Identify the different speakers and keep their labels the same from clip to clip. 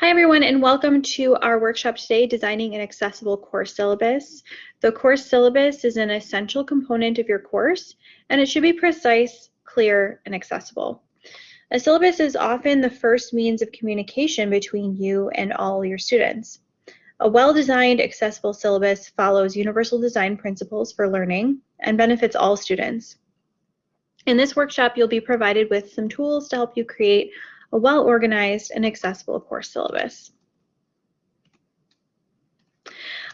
Speaker 1: Hi everyone and welcome to our workshop today, Designing an Accessible Course Syllabus. The course syllabus is an essential component of your course and it should be precise, clear, and accessible. A syllabus is often the first means of communication between you and all your students. A well-designed accessible syllabus follows universal design principles for learning and benefits all students. In this workshop, you'll be provided with some tools to help you create a well-organized and accessible course syllabus.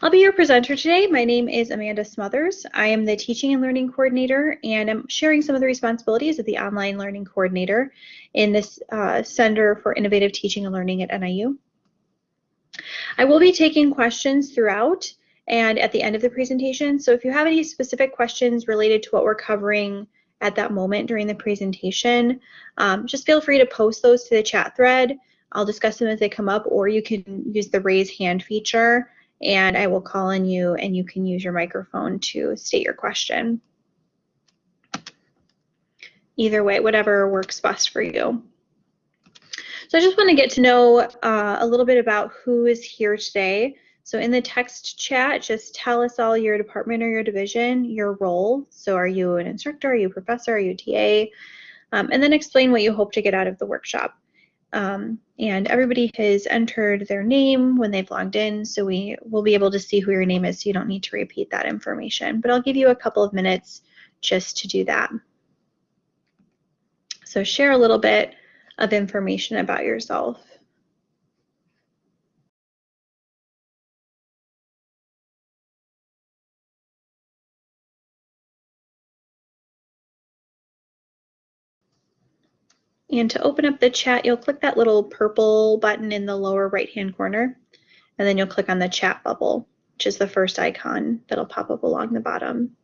Speaker 1: I'll be your presenter today. My name is Amanda Smothers. I am the Teaching and Learning Coordinator and I'm sharing some of the responsibilities of the Online Learning Coordinator in this uh, Center for Innovative Teaching and Learning at NIU. I will be taking questions throughout and at the end of the presentation. So if you have any specific questions related to what we're covering at that moment during the presentation, um, just feel free to post those to the chat thread. I'll discuss them as they come up, or you can use the raise hand feature and I will call on you and you can use your microphone to state your question. Either way, whatever works best for you. So I just want to get to know uh, a little bit about who is here today. So in the text chat, just tell us all your department or your division, your role. So are you an instructor, are you a professor, are you a TA? Um, and then explain what you hope to get out of the workshop. Um, and everybody has entered their name when they've logged in, so we will be able to see who your name is, so you don't need to repeat that information. But I'll give you a couple of minutes just to do that. So share a little bit of information about yourself. And to open up the chat, you'll click that little purple button in the lower right-hand corner, and then you'll click on the chat bubble, which is the first icon that'll pop up along the bottom.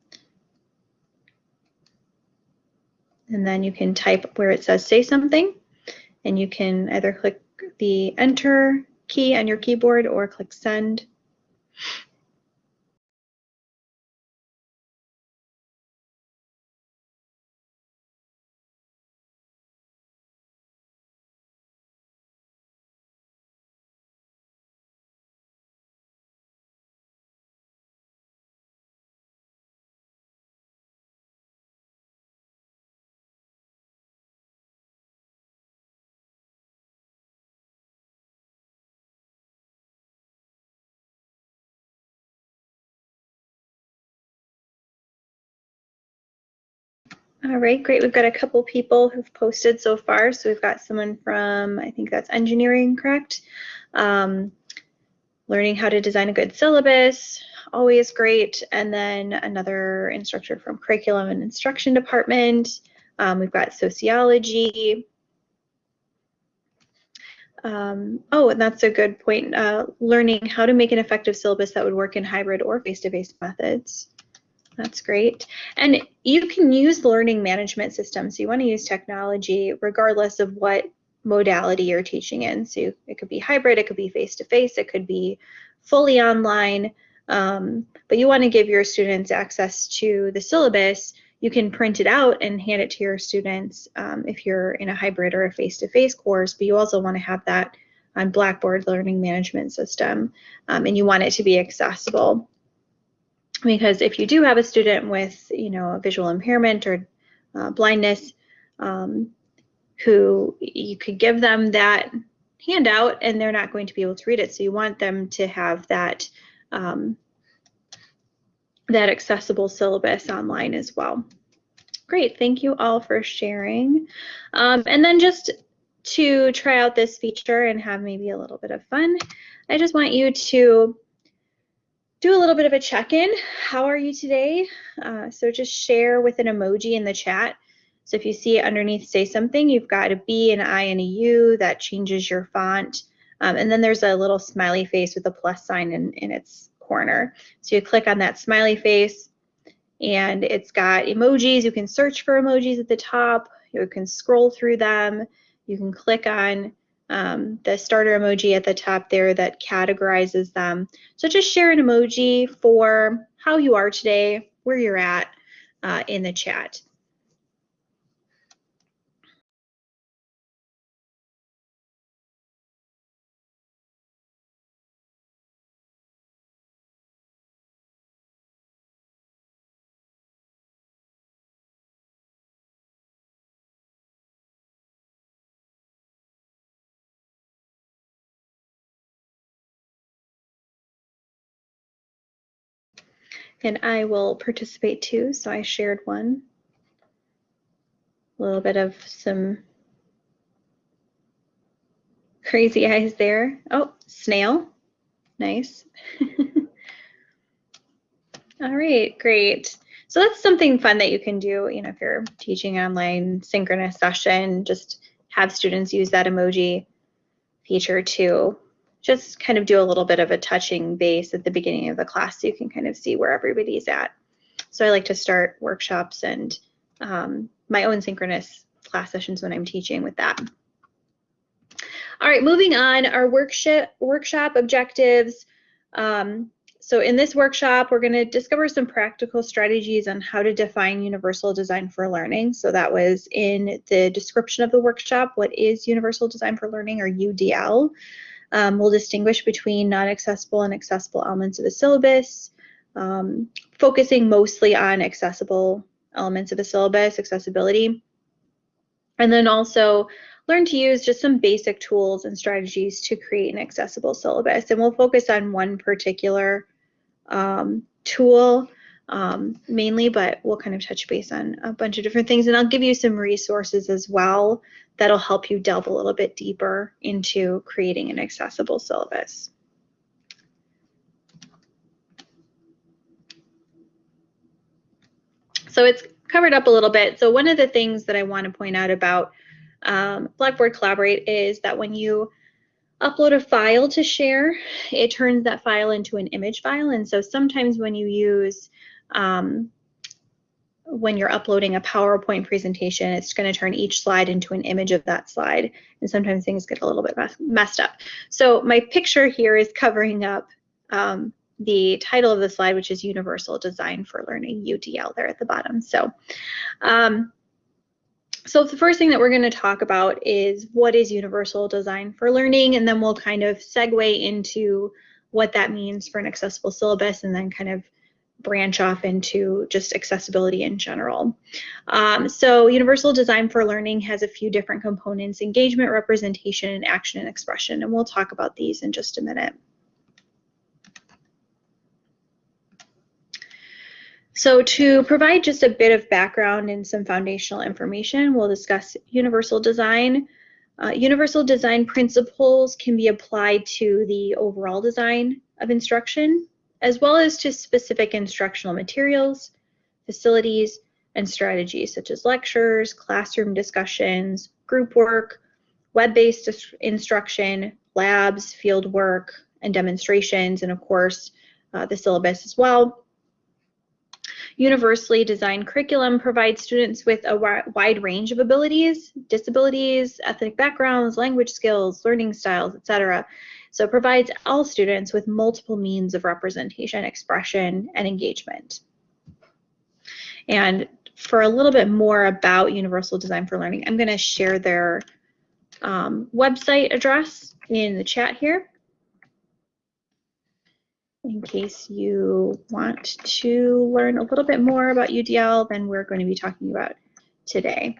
Speaker 1: And then you can type where it says say something, and you can either click the enter key on your keyboard or click send. All right, great. We've got a couple people who've posted so far. So we've got someone from, I think that's engineering, correct? Um, learning how to design a good syllabus, always great. And then another instructor from curriculum and instruction department. Um, we've got sociology. Um, oh, and that's a good point. Uh, learning how to make an effective syllabus that would work in hybrid or face-to-face -face methods. That's great. And you can use learning management systems. So you want to use technology regardless of what modality you're teaching in. So it could be hybrid, it could be face-to-face, -face, it could be fully online. Um, but you want to give your students access to the syllabus. You can print it out and hand it to your students um, if you're in a hybrid or a face-to-face -face course, but you also want to have that on Blackboard learning management system, um, and you want it to be accessible because if you do have a student with, you know, a visual impairment or uh, blindness, um, who you could give them that handout and they're not going to be able to read it. So you want them to have that um, that accessible syllabus online as well. Great, thank you all for sharing. Um, and then just to try out this feature and have maybe a little bit of fun, I just want you to do a little bit of a check-in. How are you today? Uh, so just share with an emoji in the chat. So if you see it underneath say something, you've got a B, an I, and a U that changes your font. Um, and then there's a little smiley face with a plus sign in, in its corner. So you click on that smiley face and it's got emojis. You can search for emojis at the top. You can scroll through them. You can click on um, the starter emoji at the top there that categorizes them. So just share an emoji for how you are today, where you're at uh, in the chat. And I will participate too, so I shared one. A little bit of some crazy eyes there. Oh, snail. Nice. All right, great. So that's something fun that you can do, you know, if you're teaching online synchronous session, just have students use that emoji feature to just kind of do a little bit of a touching base at the beginning of the class so you can kind of see where everybody's at. So I like to start workshops and um, my own synchronous class sessions when I'm teaching with that. All right, moving on, our workshop, workshop objectives. Um, so in this workshop, we're going to discover some practical strategies on how to define universal design for learning. So that was in the description of the workshop, what is universal design for learning or UDL. Um, we'll distinguish between non-accessible and accessible elements of a syllabus, um, focusing mostly on accessible elements of a syllabus, accessibility. And then also learn to use just some basic tools and strategies to create an accessible syllabus. And we'll focus on one particular um, tool um, mainly, but we'll kind of touch base on a bunch of different things. And I'll give you some resources as well that'll help you delve a little bit deeper into creating an accessible syllabus. So it's covered up a little bit. So one of the things that I want to point out about um, Blackboard Collaborate is that when you upload a file to share, it turns that file into an image file. And so sometimes when you use, um, when you're uploading a PowerPoint presentation, it's going to turn each slide into an image of that slide. And sometimes things get a little bit messed up. So my picture here is covering up um, the title of the slide, which is Universal Design for Learning, UDL, there at the bottom. So um, so the first thing that we're going to talk about is what is universal design for learning, and then we'll kind of segue into what that means for an accessible syllabus and then kind of branch off into just accessibility in general. Um, so universal design for learning has a few different components, engagement, representation, and action, and expression, and we'll talk about these in just a minute. So to provide just a bit of background and some foundational information, we'll discuss universal design. Uh, universal design principles can be applied to the overall design of instruction, as well as to specific instructional materials, facilities, and strategies such as lectures, classroom discussions, group work, web-based instruction, labs, field work, and demonstrations, and of course, uh, the syllabus as well universally designed curriculum provides students with a wide range of abilities, disabilities, ethnic backgrounds, language skills, learning styles, etc. So it provides all students with multiple means of representation, expression, and engagement. And for a little bit more about Universal Design for Learning, I'm going to share their um, website address in the chat here in case you want to learn a little bit more about UDL than we're going to be talking about today.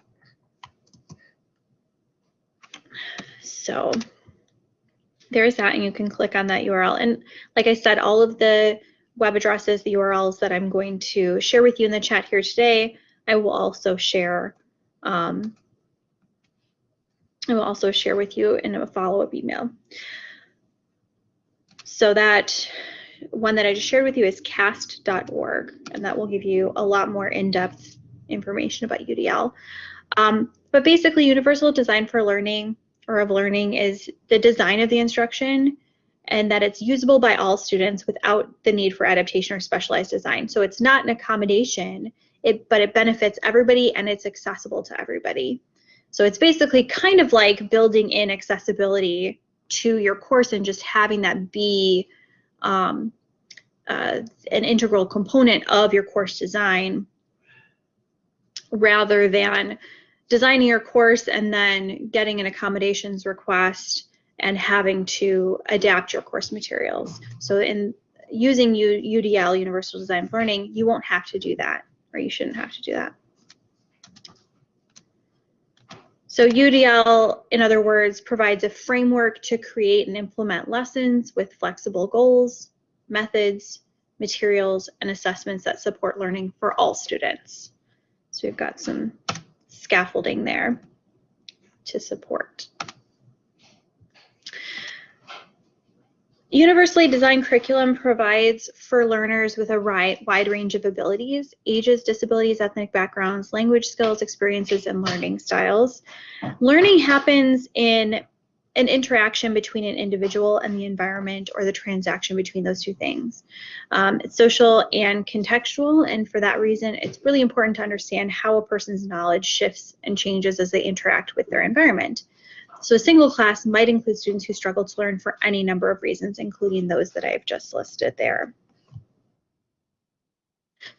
Speaker 1: So there's that, and you can click on that URL. And like I said, all of the web addresses, the URLs that I'm going to share with you in the chat here today, I will also share um, I will also share with you in a follow-up email. So that one that I just shared with you is cast.org, and that will give you a lot more in-depth information about UDL. Um, but basically, universal design for learning or of learning is the design of the instruction and that it's usable by all students without the need for adaptation or specialized design. So it's not an accommodation, it, but it benefits everybody and it's accessible to everybody. So it's basically kind of like building in accessibility to your course and just having that be um, uh, an integral component of your course design rather than designing your course and then getting an accommodations request and having to adapt your course materials. So in using U UDL, Universal Design Learning, you won't have to do that, or you shouldn't have to do that. So UDL, in other words, provides a framework to create and implement lessons with flexible goals, methods, materials, and assessments that support learning for all students. So we've got some scaffolding there to support. Universally designed curriculum provides for learners with a wide range of abilities, ages, disabilities, ethnic backgrounds, language skills, experiences, and learning styles. Learning happens in an interaction between an individual and the environment or the transaction between those two things. Um, it's social and contextual, and for that reason, it's really important to understand how a person's knowledge shifts and changes as they interact with their environment. So a single class might include students who struggle to learn for any number of reasons, including those that I've just listed there.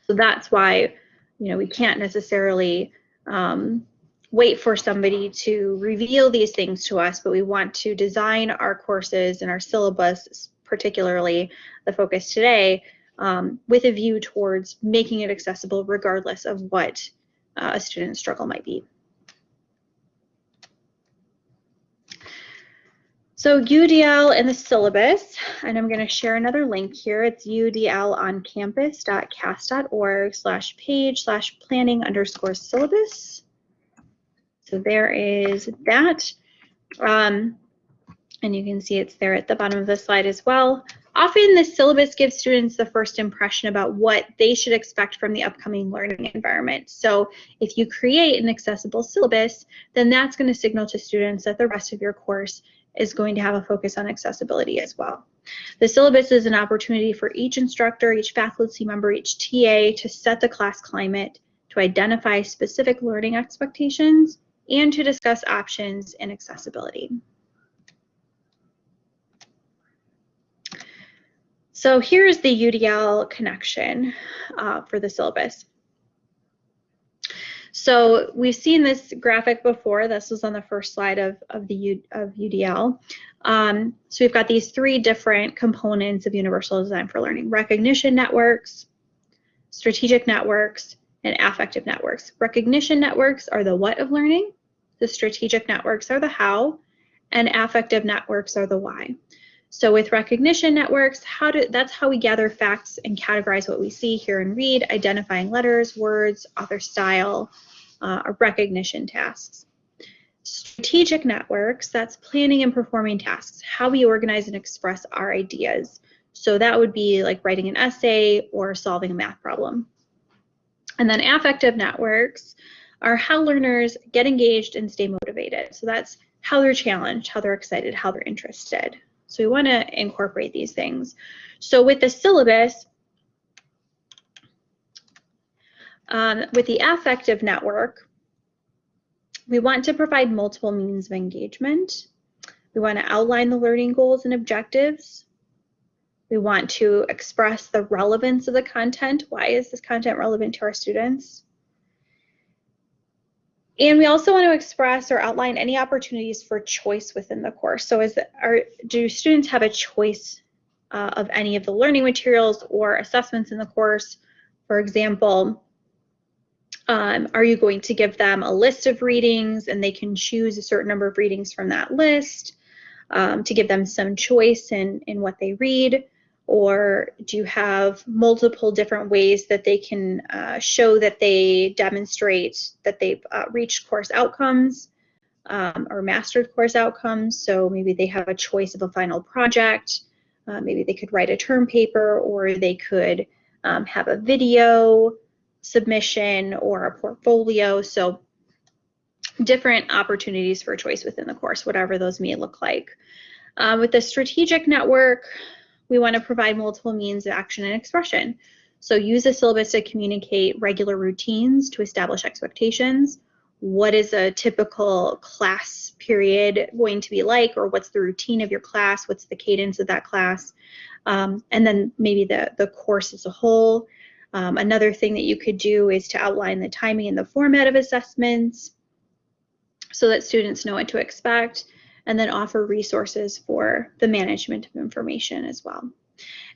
Speaker 1: So that's why, you know, we can't necessarily um, wait for somebody to reveal these things to us, but we want to design our courses and our syllabus, particularly the focus today, um, with a view towards making it accessible regardless of what uh, a student's struggle might be. So UDL and the syllabus, and I'm going to share another link here. It's udloncampus.cast.org slash page slash planning underscore syllabus. So there is that. Um, and you can see it's there at the bottom of the slide as well. Often the syllabus gives students the first impression about what they should expect from the upcoming learning environment. So if you create an accessible syllabus, then that's going to signal to students that the rest of your course is going to have a focus on accessibility as well. The syllabus is an opportunity for each instructor, each faculty member, each TA to set the class climate, to identify specific learning expectations, and to discuss options in accessibility. So here's the UDL connection uh, for the syllabus. So we've seen this graphic before. This was on the first slide of, of the U, of UDL. Um, so we've got these three different components of Universal Design for Learning. Recognition networks, strategic networks, and affective networks. Recognition networks are the what of learning, the strategic networks are the how, and affective networks are the why. So with recognition networks, how do, that's how we gather facts and categorize what we see, hear, and read, identifying letters, words, author style, uh, recognition tasks. Strategic networks, that's planning and performing tasks, how we organize and express our ideas. So that would be like writing an essay or solving a math problem. And then affective networks are how learners get engaged and stay motivated. So that's how they're challenged, how they're excited, how they're interested. So we want to incorporate these things. So with the syllabus, um, with the affective network, we want to provide multiple means of engagement. We want to outline the learning goals and objectives. We want to express the relevance of the content. Why is this content relevant to our students? And we also want to express or outline any opportunities for choice within the course. So is are, do students have a choice uh, of any of the learning materials or assessments in the course? For example, um, are you going to give them a list of readings and they can choose a certain number of readings from that list um, to give them some choice in, in what they read? Or do you have multiple different ways that they can uh, show that they demonstrate that they've uh, reached course outcomes um, or mastered course outcomes? So maybe they have a choice of a final project. Uh, maybe they could write a term paper or they could um, have a video submission or a portfolio. So different opportunities for choice within the course, whatever those may look like. Uh, with the strategic network, we want to provide multiple means of action and expression. So use the syllabus to communicate regular routines to establish expectations. What is a typical class period going to be like, or what's the routine of your class? What's the cadence of that class? Um, and then maybe the, the course as a whole. Um, another thing that you could do is to outline the timing and the format of assessments so that students know what to expect and then offer resources for the management of information as well.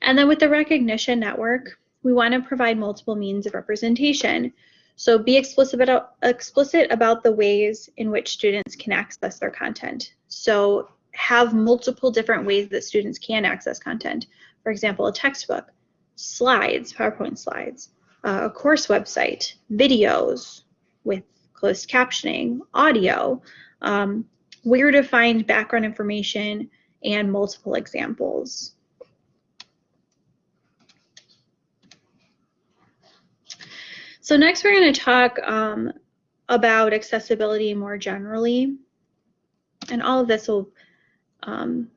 Speaker 1: And then with the recognition network, we want to provide multiple means of representation. So be explicit about, explicit about the ways in which students can access their content. So have multiple different ways that students can access content. For example, a textbook, slides, PowerPoint slides, uh, a course website, videos with closed captioning, audio, um, where to find background information, and multiple examples. So next we're going to talk um, about accessibility more generally. And all of this will um,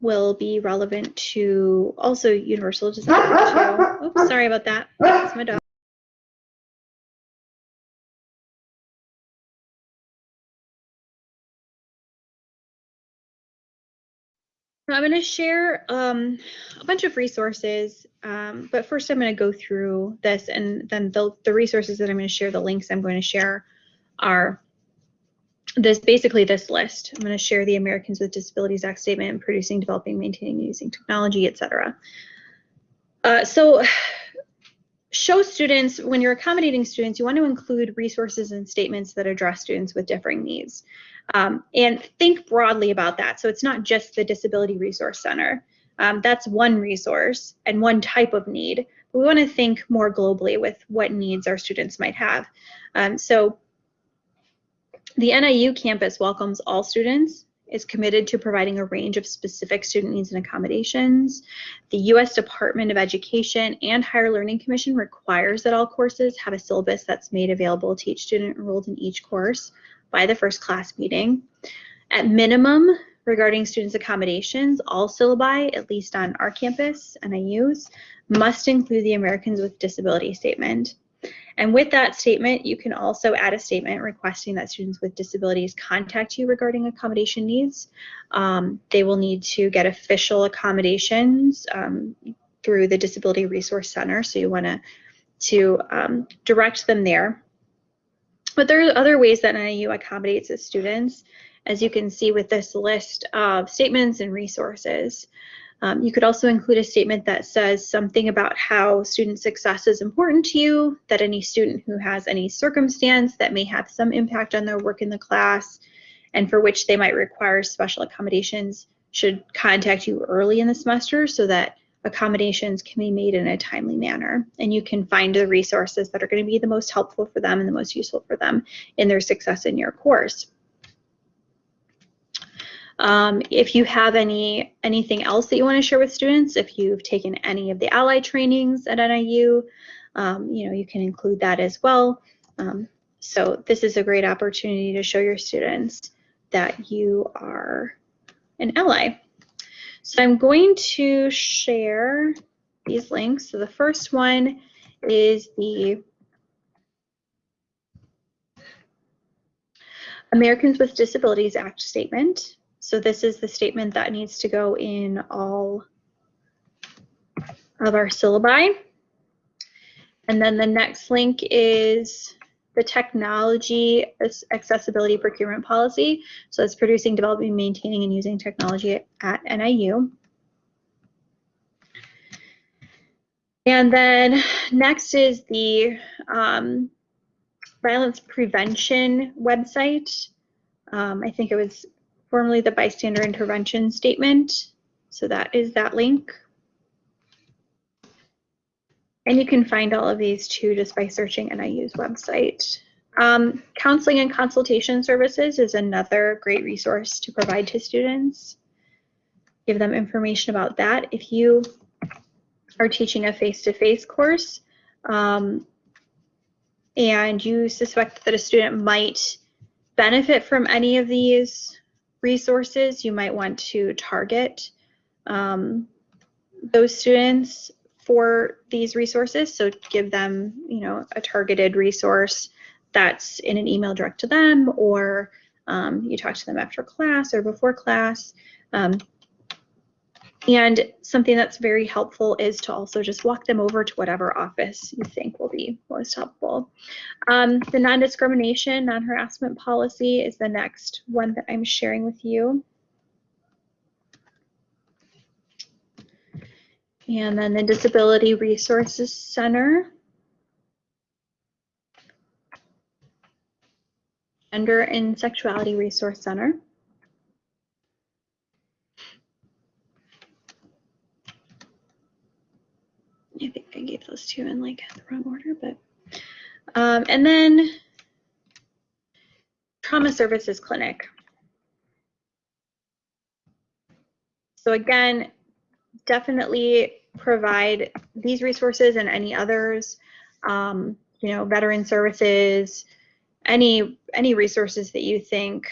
Speaker 1: will be relevant to also universal design too. Oops, sorry about that. That's my dog. I'm going to share um, a bunch of resources, um, but first I'm going to go through this and then the, the resources that I'm going to share, the links I'm going to share are this basically this list. I'm going to share the Americans with Disabilities Act statement, producing, developing, maintaining, using technology, etc. Uh, so show students, when you're accommodating students, you want to include resources and statements that address students with differing needs. Um, and think broadly about that. So it's not just the Disability Resource Center. Um, that's one resource and one type of need. We want to think more globally with what needs our students might have. Um, so the NIU campus welcomes all students, is committed to providing a range of specific student needs and accommodations. The U.S. Department of Education and Higher Learning Commission requires that all courses have a syllabus that's made available to each student enrolled in each course by the first class meeting. At minimum, regarding students' accommodations, all syllabi, at least on our campus, NIUs, must include the Americans with Disability statement. And with that statement, you can also add a statement requesting that students with disabilities contact you regarding accommodation needs. Um, they will need to get official accommodations um, through the Disability Resource Center, so you want to to um, direct them there. But there are other ways that NIU accommodates its students, as you can see with this list of statements and resources. Um, you could also include a statement that says something about how student success is important to you, that any student who has any circumstance that may have some impact on their work in the class and for which they might require special accommodations should contact you early in the semester so that accommodations can be made in a timely manner. And you can find the resources that are going to be the most helpful for them and the most useful for them in their success in your course. Um, if you have any anything else that you want to share with students, if you've taken any of the ally trainings at NIU, um, you know, you can include that as well. Um, so this is a great opportunity to show your students that you are an ally. So I'm going to share these links. So the first one is the Americans with Disabilities Act statement. So this is the statement that needs to go in all of our syllabi. And then the next link is the technology accessibility procurement policy. So it's producing, developing, maintaining, and using technology at NIU. And then next is the um, violence prevention website. Um, I think it was formerly the bystander intervention statement. So that is that link. And you can find all of these too just by searching NIU's website. Um, counseling and consultation services is another great resource to provide to students. Give them information about that. If you are teaching a face-to-face -face course um, and you suspect that a student might benefit from any of these resources, you might want to target um, those students for these resources. So give them, you know, a targeted resource that's in an email direct to them, or um, you talk to them after class or before class. Um, and something that's very helpful is to also just walk them over to whatever office you think will be most helpful. Um, the non-discrimination, non-harassment policy is the next one that I'm sharing with you. And then the Disability Resources Center. Gender and Sexuality Resource Center. I think I gave those two in like the wrong order, but um, and then trauma services clinic. So again, definitely provide these resources and any others, um, you know, veteran services, any any resources that you think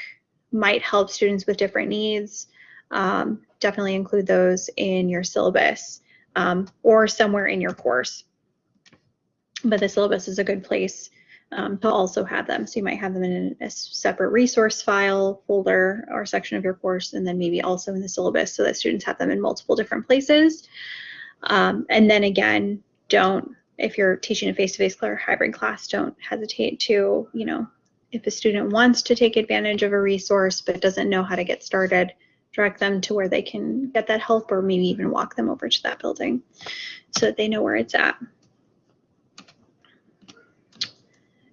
Speaker 1: might help students with different needs. Um, definitely include those in your syllabus um, or somewhere in your course. But the syllabus is a good place um, to also have them. So you might have them in a separate resource file folder or section of your course, and then maybe also in the syllabus so that students have them in multiple different places. Um, and then again, don't, if you're teaching a face-to-face -face or hybrid class, don't hesitate to, you know, if a student wants to take advantage of a resource but doesn't know how to get started, direct them to where they can get that help or maybe even walk them over to that building so that they know where it's at.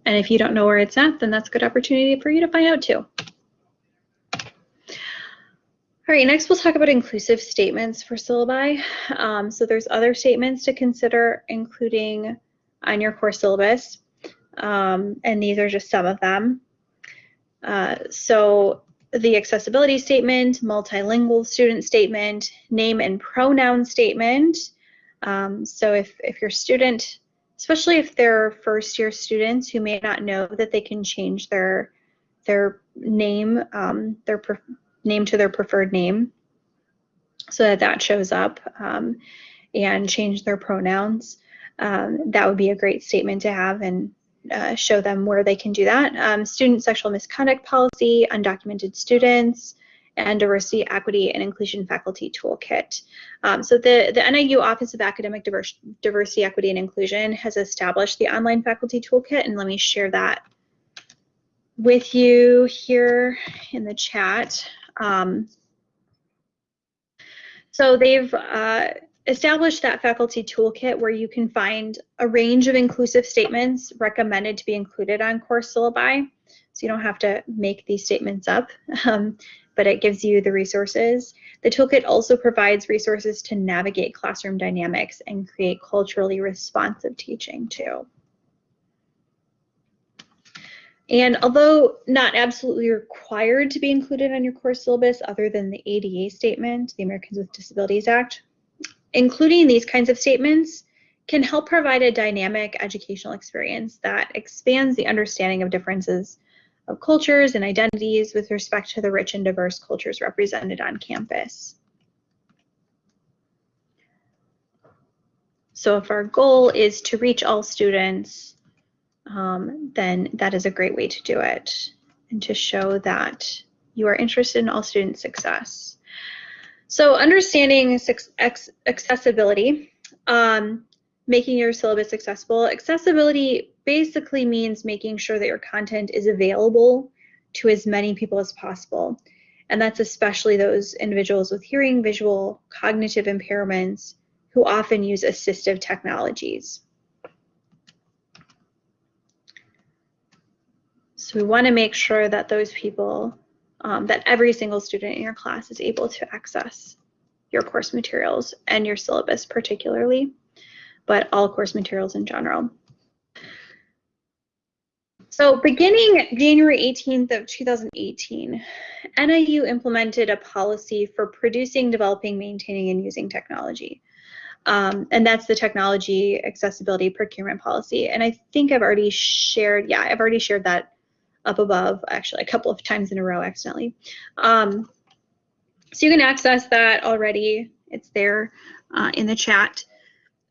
Speaker 1: And if you don't know where it's at, then that's a good opportunity for you to find out too. All right, next we'll talk about inclusive statements for syllabi. Um, so there's other statements to consider including on your course syllabus, um, and these are just some of them. Uh, so the accessibility statement, multilingual student statement, name and pronoun statement. Um, so if, if your student especially if they're first year students who may not know that they can change their their name, um, their name to their preferred name, so that that shows up um, and change their pronouns. Um, that would be a great statement to have and uh, show them where they can do that. Um, student sexual misconduct policy, undocumented students, and Diversity, Equity, and Inclusion Faculty Toolkit. Um, so the, the NIU Office of Academic Diversity, Equity, and Inclusion has established the online faculty toolkit, and let me share that with you here in the chat. Um, so they've uh, established that faculty toolkit where you can find a range of inclusive statements recommended to be included on course syllabi. So you don't have to make these statements up. Um, but it gives you the resources. The toolkit also provides resources to navigate classroom dynamics and create culturally responsive teaching too. And although not absolutely required to be included on your course syllabus other than the ADA statement, the Americans with Disabilities Act, including these kinds of statements can help provide a dynamic educational experience that expands the understanding of differences of cultures and identities with respect to the rich and diverse cultures represented on campus. So if our goal is to reach all students, um, then that is a great way to do it and to show that you are interested in all student success. So understanding accessibility, um, making your syllabus accessible. Accessibility basically means making sure that your content is available to as many people as possible. And that's especially those individuals with hearing, visual, cognitive impairments who often use assistive technologies. So we want to make sure that those people, um, that every single student in your class is able to access your course materials and your syllabus particularly, but all course materials in general. So beginning January 18th of 2018, NIU implemented a policy for producing, developing, maintaining, and using technology. Um, and that's the technology accessibility procurement policy. And I think I've already shared, yeah, I've already shared that up above, actually a couple of times in a row accidentally. Um, so you can access that already. It's there uh, in the chat.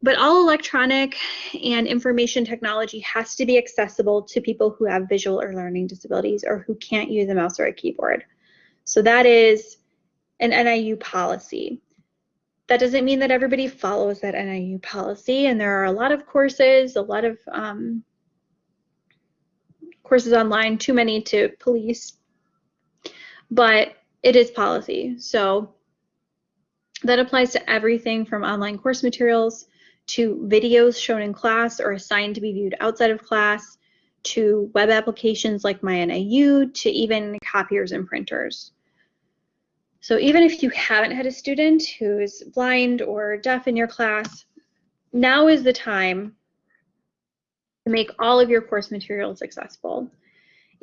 Speaker 1: But all electronic and information technology has to be accessible to people who have visual or learning disabilities or who can't use a mouse or a keyboard. So that is an NIU policy. That doesn't mean that everybody follows that NIU policy, and there are a lot of courses, a lot of um, courses online, too many to police, but it is policy. So that applies to everything from online course materials to videos shown in class or assigned to be viewed outside of class, to web applications like MyNIU, to even copiers and printers. So even if you haven't had a student who is blind or deaf in your class, now is the time to make all of your course materials accessible.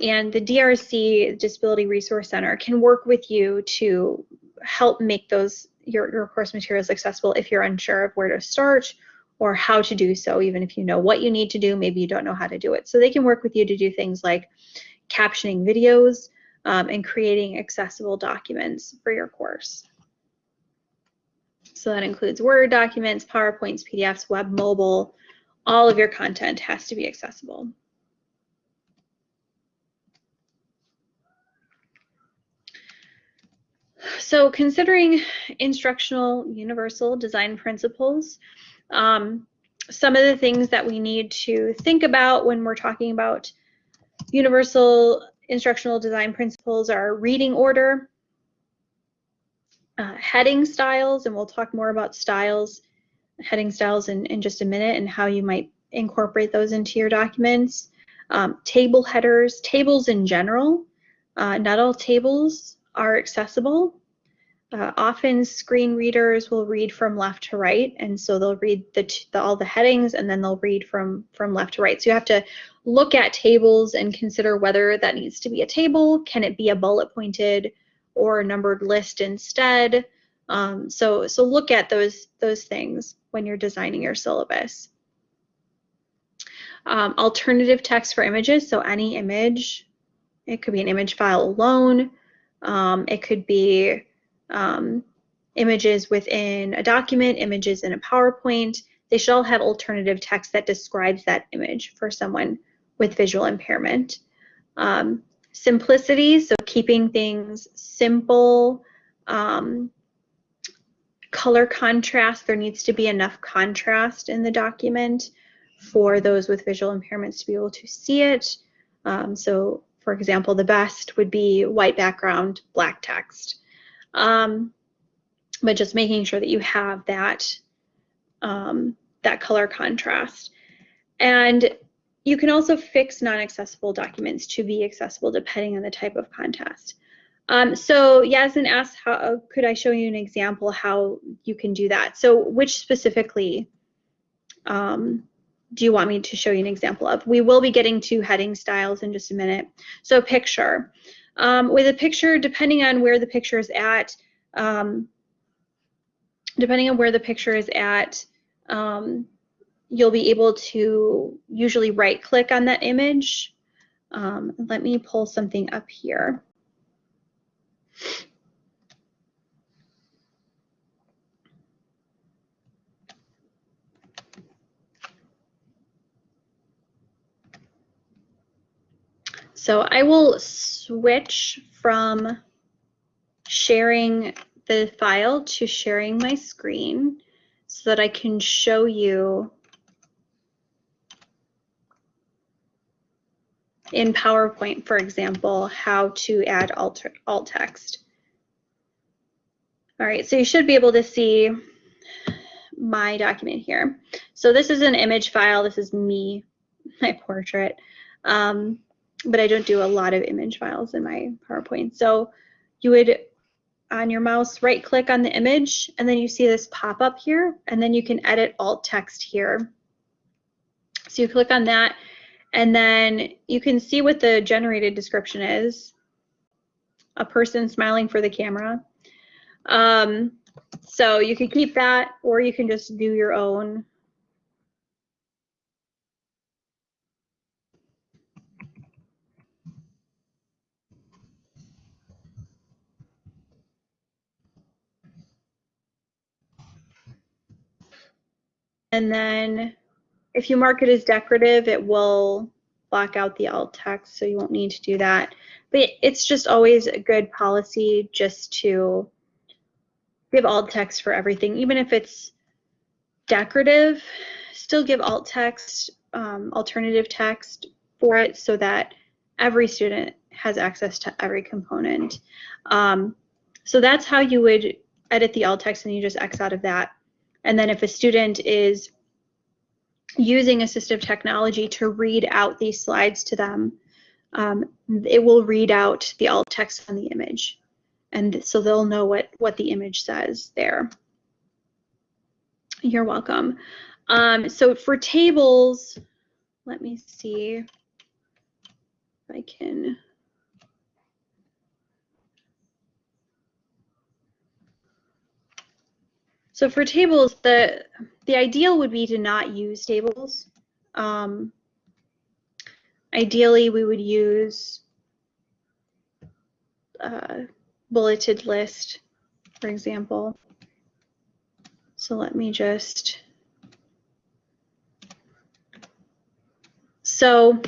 Speaker 1: And the DRC, Disability Resource Center, can work with you to help make those your, your course materials accessible if you're unsure of where to start or how to do so, even if you know what you need to do, maybe you don't know how to do it. So they can work with you to do things like captioning videos um, and creating accessible documents for your course. So that includes Word documents, PowerPoints, PDFs, web, mobile, all of your content has to be accessible. So considering instructional universal design principles, um, some of the things that we need to think about when we're talking about universal instructional design principles are reading order, uh, heading styles, and we'll talk more about styles, heading styles in, in just a minute and how you might incorporate those into your documents. Um, table headers, tables in general. Uh, not all tables are accessible. Uh, often screen readers will read from left to right, and so they'll read the, the, all the headings and then they'll read from, from left to right. So you have to look at tables and consider whether that needs to be a table. Can it be a bullet pointed or a numbered list instead? Um, so, so look at those, those things when you're designing your syllabus. Um, alternative text for images, so any image, it could be an image file alone, um, it could be um, images within a document, images in a PowerPoint, they should all have alternative text that describes that image for someone with visual impairment. Um, simplicity, so keeping things simple, um, color contrast, there needs to be enough contrast in the document for those with visual impairments to be able to see it. Um, so for example, the best would be white background, black text. Um, but just making sure that you have that, um, that color contrast. And you can also fix non-accessible documents to be accessible depending on the type of contest. Um, so Yasmin asked, how could I show you an example how you can do that? So which specifically um, do you want me to show you an example of? We will be getting to heading styles in just a minute. So picture. Um, with a picture, depending on where the picture is at, um, depending on where the picture is at, um, you'll be able to usually right click on that image. Um, let me pull something up here. So I will switch from sharing the file to sharing my screen so that I can show you in PowerPoint, for example, how to add alt, alt text. All right, so you should be able to see my document here. So this is an image file. This is me, my portrait. Um, but I don't do a lot of image files in my PowerPoint. So you would, on your mouse, right click on the image, and then you see this pop up here, and then you can edit alt text here. So you click on that, and then you can see what the generated description is. A person smiling for the camera. Um, so you can keep that, or you can just do your own And then if you mark it as decorative, it will block out the alt text, so you won't need to do that. But it's just always a good policy just to give alt text for everything, even if it's decorative, still give alt text, um, alternative text for it so that every student has access to every component. Um, so that's how you would edit the alt text and you just X out of that. And then if a student is using assistive technology to read out these slides to them, um, it will read out the alt text on the image. And so they'll know what, what the image says there. You're welcome. Um, so for tables, let me see if I can. So for tables, the the ideal would be to not use tables. Um, ideally, we would use uh, bulleted list, for example. So let me just, so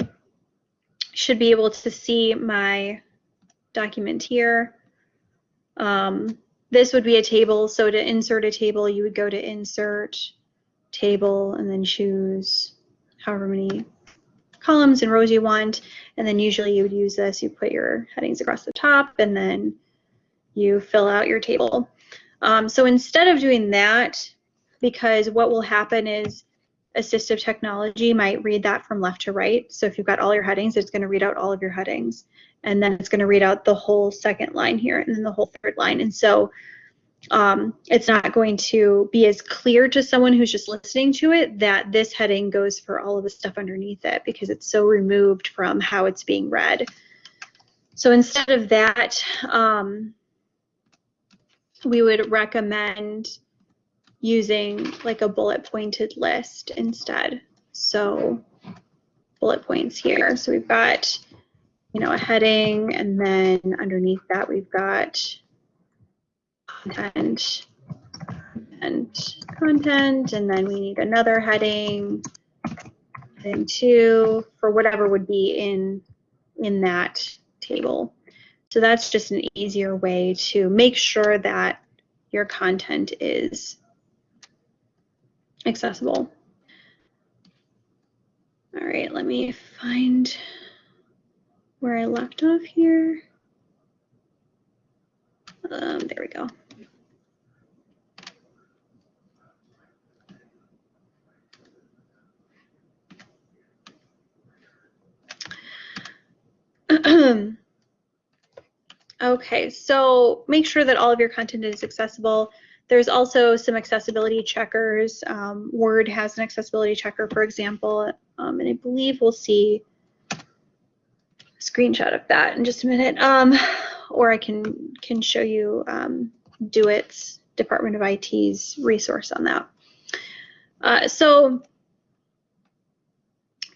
Speaker 1: should be able to see my document here. Um, this would be a table, so to insert a table, you would go to insert, table, and then choose however many columns and rows you want. And then usually you would use this, you put your headings across the top, and then you fill out your table. Um, so instead of doing that, because what will happen is assistive technology might read that from left to right. So if you've got all your headings, it's going to read out all of your headings. And then it's going to read out the whole second line here and then the whole third line. And so um, it's not going to be as clear to someone who's just listening to it that this heading goes for all of the stuff underneath it because it's so removed from how it's being read. So instead of that, um, we would recommend using like a bullet pointed list instead. So bullet points here. So we've got, you know, a heading and then underneath that we've got content and content and then we need another heading, heading two for whatever would be in in that table. So that's just an easier way to make sure that your content is accessible. All right, let me find where I left off here. Um, there we go. Okay, so make sure that all of your content is accessible. There's also some accessibility checkers. Um, Word has an accessibility checker, for example, um, and I believe we'll see screenshot of that in just a minute. Um, or I can can show you um, DOIT's Department of IT's resource on that. Uh, so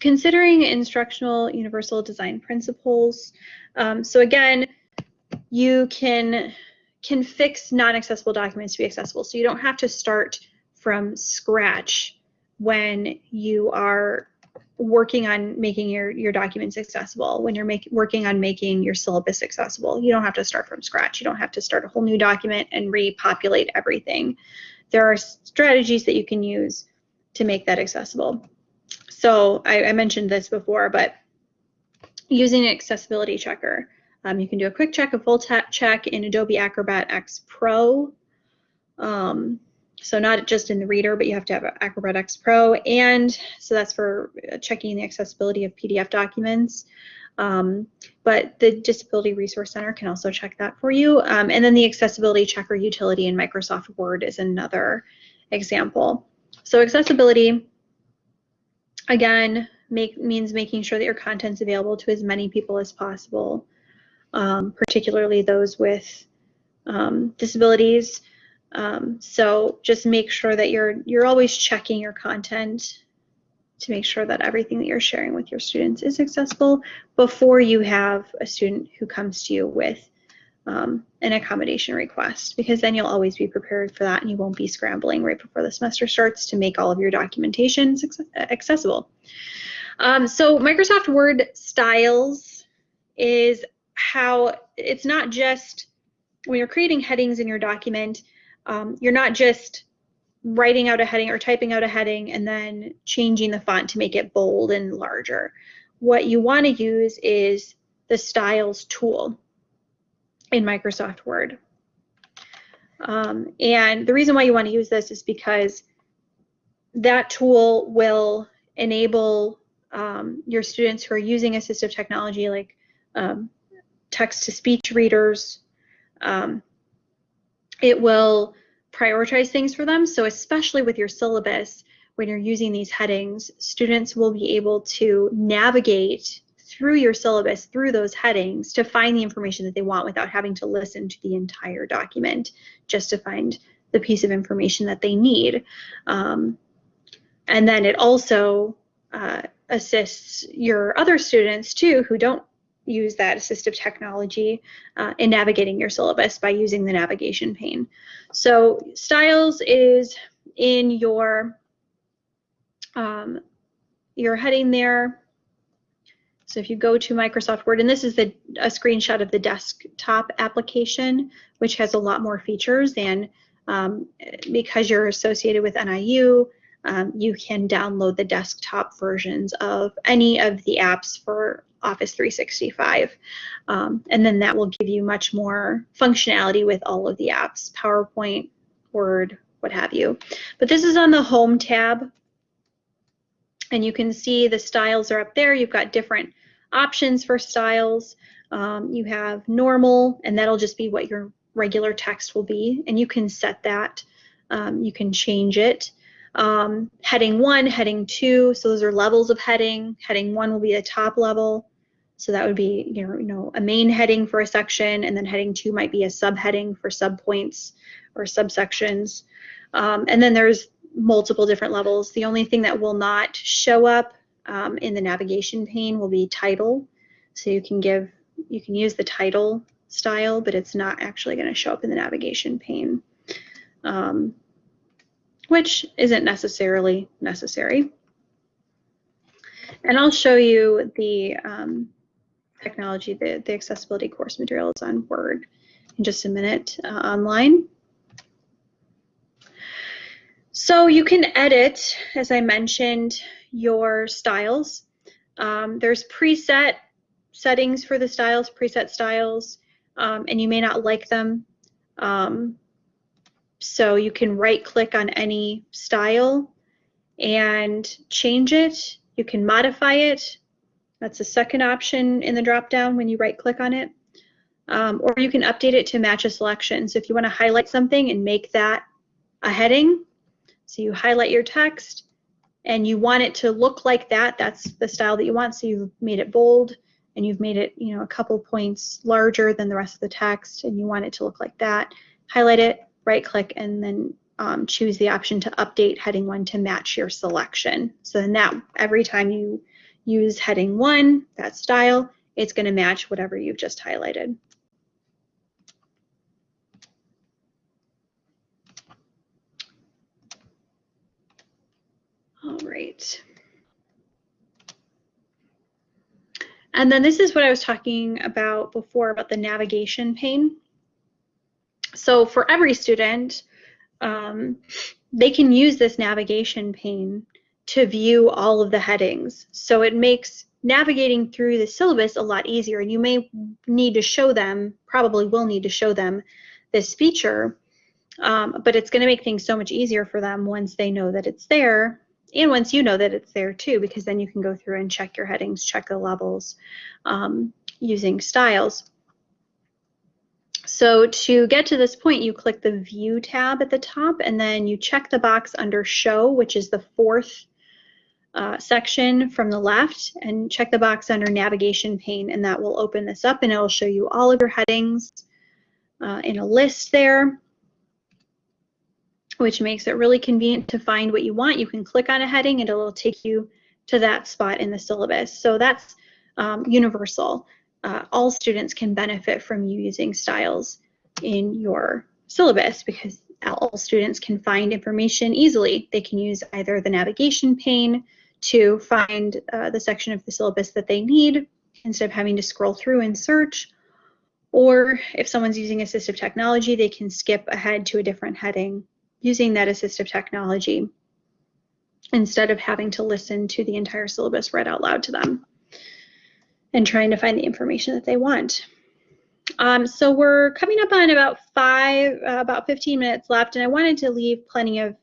Speaker 1: considering instructional universal design principles. Um, so again, you can can fix non-accessible documents to be accessible. So you don't have to start from scratch when you are working on making your, your documents accessible, when you're making working on making your syllabus accessible. You don't have to start from scratch. You don't have to start a whole new document and repopulate everything. There are strategies that you can use to make that accessible. So I, I mentioned this before, but using an accessibility checker. Um, you can do a quick check, a full check in Adobe Acrobat X Pro. Um, so not just in the reader, but you have to have Acrobat X Pro. And so that's for checking the accessibility of PDF documents. Um, but the Disability Resource Center can also check that for you. Um, and then the accessibility checker utility in Microsoft Word is another example. So accessibility, again, make, means making sure that your content's available to as many people as possible um, particularly those with um, disabilities. Um, so just make sure that you're you're always checking your content to make sure that everything that you're sharing with your students is accessible before you have a student who comes to you with um, an accommodation request because then you'll always be prepared for that and you won't be scrambling right before the semester starts to make all of your documentation accessible. Um, so Microsoft Word styles is how it's not just when you're creating headings in your document, um, you're not just writing out a heading or typing out a heading and then changing the font to make it bold and larger. What you want to use is the styles tool in Microsoft Word. Um, and the reason why you want to use this is because that tool will enable um, your students who are using assistive technology like um, text-to-speech readers. Um, it will prioritize things for them. So especially with your syllabus, when you're using these headings, students will be able to navigate through your syllabus, through those headings, to find the information that they want without having to listen to the entire document just to find the piece of information that they need. Um, and then it also uh, assists your other students too who don't use that assistive technology uh, in navigating your syllabus by using the navigation pane. So styles is in your um, your heading there. So if you go to Microsoft Word, and this is the, a screenshot of the desktop application, which has a lot more features and um, because you're associated with NIU, um, you can download the desktop versions of any of the apps for Office 365. Um, and then that will give you much more functionality with all of the apps, PowerPoint, Word, what have you. But this is on the Home tab. And you can see the styles are up there. You've got different options for styles. Um, you have normal, and that'll just be what your regular text will be. And you can set that. Um, you can change it. Um, heading one, heading two, so those are levels of heading. Heading one will be the top level. So that would be, you know, you know, a main heading for a section, and then heading two might be a subheading for subpoints or subsections. Um, and then there's multiple different levels. The only thing that will not show up um, in the navigation pane will be title. So you can give, you can use the title style, but it's not actually going to show up in the navigation pane. Um, which isn't necessarily necessary. And I'll show you the um, technology, the, the accessibility course materials on Word in just a minute uh, online. So you can edit, as I mentioned, your styles. Um, there's preset settings for the styles, preset styles, um, and you may not like them. Um, so you can right click on any style and change it. You can modify it. That's the second option in the drop down when you right click on it. Um, or you can update it to match a selection. So if you want to highlight something and make that a heading, so you highlight your text and you want it to look like that, that's the style that you want. So you've made it bold and you've made it, you know, a couple points larger than the rest of the text and you want it to look like that. Highlight it, right click and then um, choose the option to update heading one to match your selection. So then that every time you use heading one, that style, it's going to match whatever you've just highlighted. All right. And then this is what I was talking about before about the navigation pane. So for every student, um, they can use this navigation pane to view all of the headings. So it makes navigating through the syllabus a lot easier and you may need to show them, probably will need to show them this feature, um, but it's going to make things so much easier for them once they know that it's there and once you know that it's there too, because then you can go through and check your headings, check the levels um, using styles. So to get to this point, you click the View tab at the top, and then you check the box under Show, which is the fourth uh, section from the left, and check the box under Navigation Pane, and that will open this up, and it will show you all of your headings uh, in a list there, which makes it really convenient to find what you want. You can click on a heading, and it'll take you to that spot in the syllabus. So that's um, universal uh, all students can benefit from you using styles in your syllabus because all students can find information easily. They can use either the navigation pane to find uh, the section of the syllabus that they need instead of having to scroll through and search. Or if someone's using assistive technology, they can skip ahead to a different heading using that assistive technology instead of having to listen to the entire syllabus read out loud to them and trying to find the information that they want. Um, so we're coming up on about five, uh, about 15 minutes left, and I wanted to leave plenty of,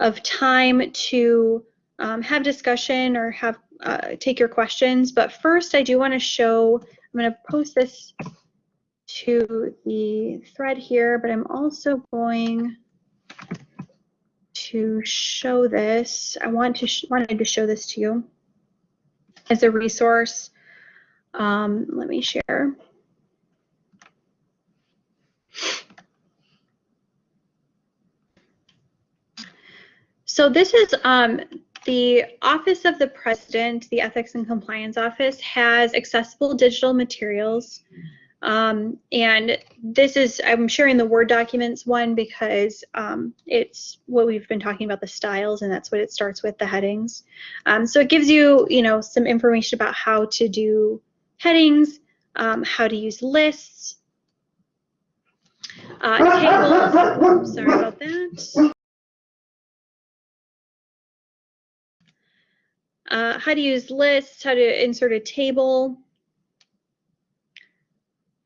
Speaker 1: of time to um, have discussion or have uh, take your questions. But first, I do want to show, I'm going to post this to the thread here, but I'm also going to show this. I want to wanted to show this to you as a resource. Um, let me share. So this is um, the Office of the President, the Ethics and Compliance Office, has accessible digital materials. Um, and this is, I'm sharing the Word documents one because um, it's what we've been talking about, the styles, and that's what it starts with, the headings. Um, so it gives you, you know, some information about how to do headings, um, how to use lists, uh, tables, sorry about that. uh, how to use lists, how to insert a table,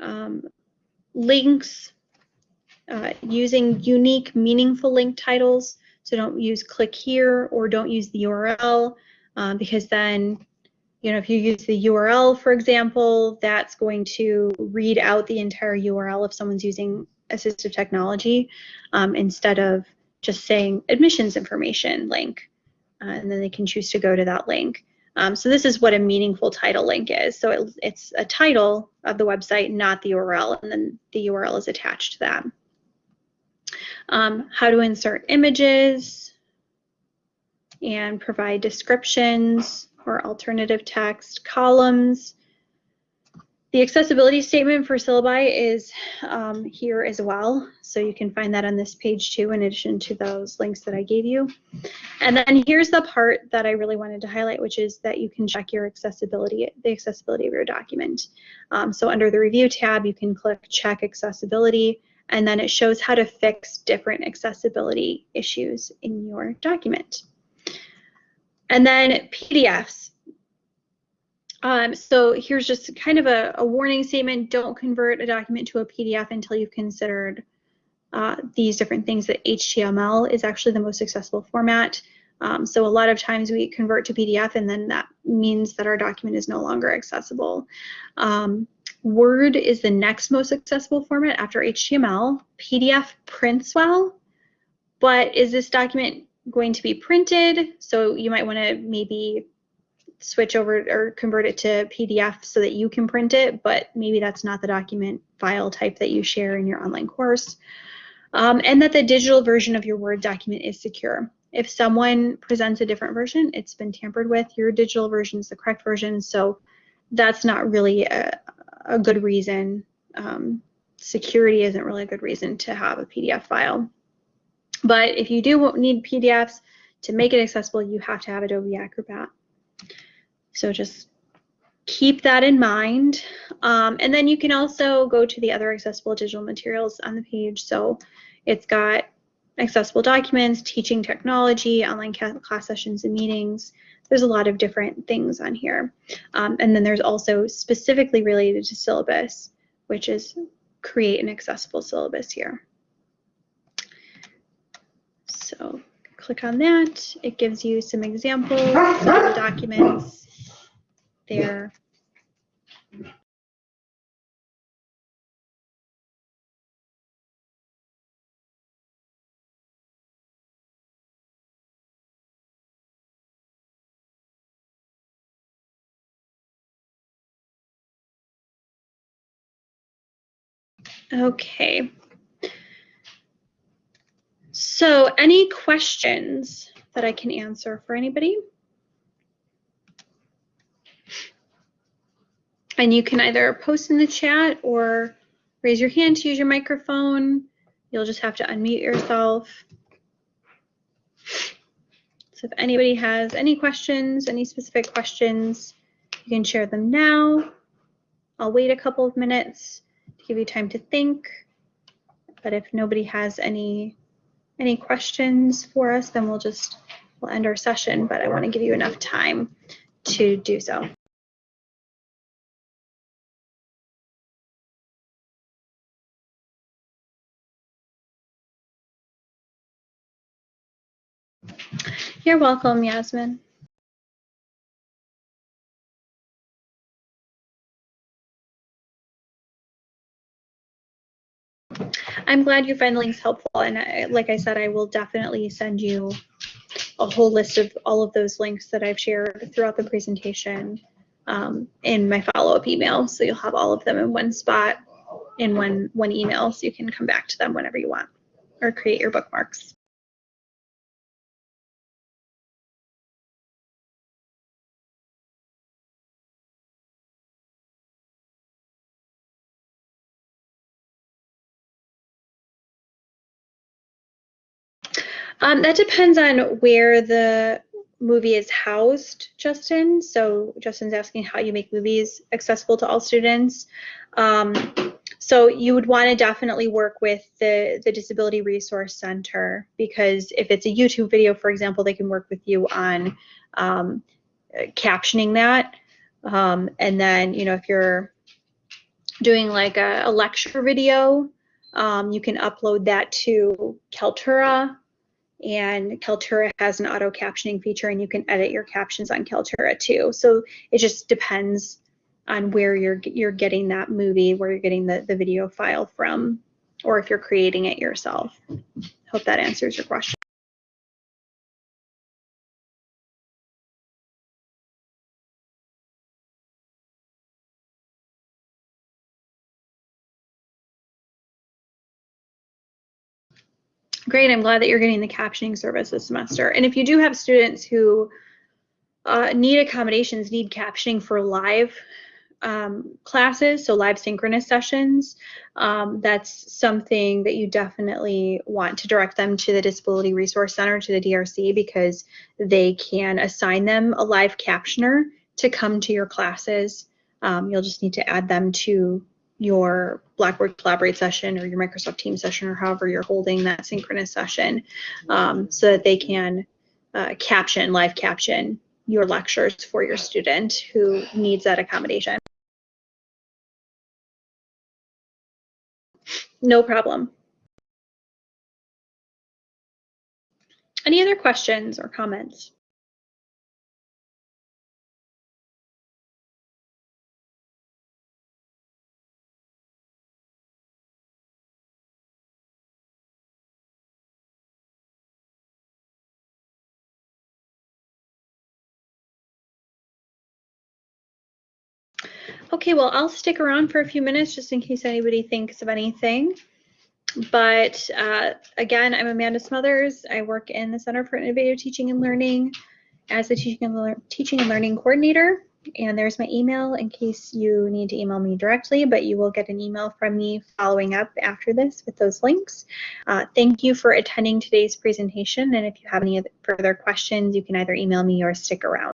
Speaker 1: um, links, uh, using unique, meaningful link titles. So don't use click here or don't use the URL um, because then, you know, if you use the URL, for example, that's going to read out the entire URL if someone's using assistive technology um, instead of just saying admissions information link uh, and then they can choose to go to that link. Um, so this is what a meaningful title link is. So it, it's a title of the website, not the URL, and then the URL is attached to that. Um, how to insert images and provide descriptions or alternative text, columns, the accessibility statement for syllabi is um, here as well, so you can find that on this page too, in addition to those links that I gave you. And then here's the part that I really wanted to highlight, which is that you can check your accessibility, the accessibility of your document. Um, so under the review tab, you can click check accessibility, and then it shows how to fix different accessibility issues in your document. And then PDFs. Um, so here's just kind of a, a, warning statement. Don't convert a document to a PDF until you've considered uh, these different things that HTML is actually the most accessible format. Um, so a lot of times we convert to PDF and then that means that our document is no longer accessible. Um, Word is the next most accessible format after HTML. PDF prints well, but is this document going to be printed? So you might want to maybe switch over or convert it to PDF so that you can print it, but maybe that's not the document file type that you share in your online course. Um, and that the digital version of your Word document is secure. If someone presents a different version, it's been tampered with, your digital version is the correct version, so that's not really a, a good reason. Um, security isn't really a good reason to have a PDF file. But if you do need PDFs, to make it accessible, you have to have Adobe Acrobat. So just keep that in mind. Um, and then you can also go to the other accessible digital materials on the page. So it's got accessible documents, teaching technology, online class sessions and meetings. There's a lot of different things on here. Um, and then there's also specifically related to syllabus, which is create an accessible syllabus here. So click on that. It gives you some examples the documents there. Okay. So any questions that I can answer for anybody? And you can either post in the chat or raise your hand to use your microphone. You'll just have to unmute yourself. So if anybody has any questions, any specific questions, you can share them now. I'll wait a couple of minutes to give you time to think. But if nobody has any any questions for us, then we'll just we'll end our session. But I want to give you enough time to do so. You're welcome, Yasmin. I'm glad you find the links helpful. And I, like I said, I will definitely send you a whole list of all of those links that I've shared throughout the presentation um, in my follow-up email. So you'll have all of them in one spot in one, one email so you can come back to them whenever you want or create your bookmarks. Um, that depends on where the movie is housed, Justin. So Justin's asking how you make movies accessible to all students. Um, so you would want to definitely work with the, the Disability Resource Center because if it's a YouTube video, for example, they can work with you on um, captioning that. Um, and then, you know, if you're doing like a, a lecture video, um, you can upload that to Kaltura and Kaltura has an auto captioning feature and you can edit your captions on Kaltura too. So it just depends on where you're you're getting that movie, where you're getting the, the video file from, or if you're creating it yourself. Hope that answers your question. Great, I'm glad that you're getting the captioning service this semester. And if you do have students who uh, need accommodations, need captioning for live um, classes, so live synchronous sessions, um, that's something that you definitely want to direct them to the Disability Resource Center, to the DRC, because they can assign them a live captioner to come to your classes. Um, you'll just need to add them to your Blackboard Collaborate session or your Microsoft Teams session or however you're holding that synchronous session um, so that they can uh, caption, live caption your lectures for your student who needs that accommodation. No problem. Any other questions or comments? Okay, well, I'll stick around for a few minutes just in case anybody thinks of anything. But uh, again, I'm Amanda Smothers. I work in the Center for Innovative Teaching and Learning as the Teaching and, Teaching and Learning Coordinator. And there's my email in case you need to email me directly, but you will get an email from me following up after this with those links. Uh, thank you for attending today's presentation. And if you have any further questions, you can either email me or stick around.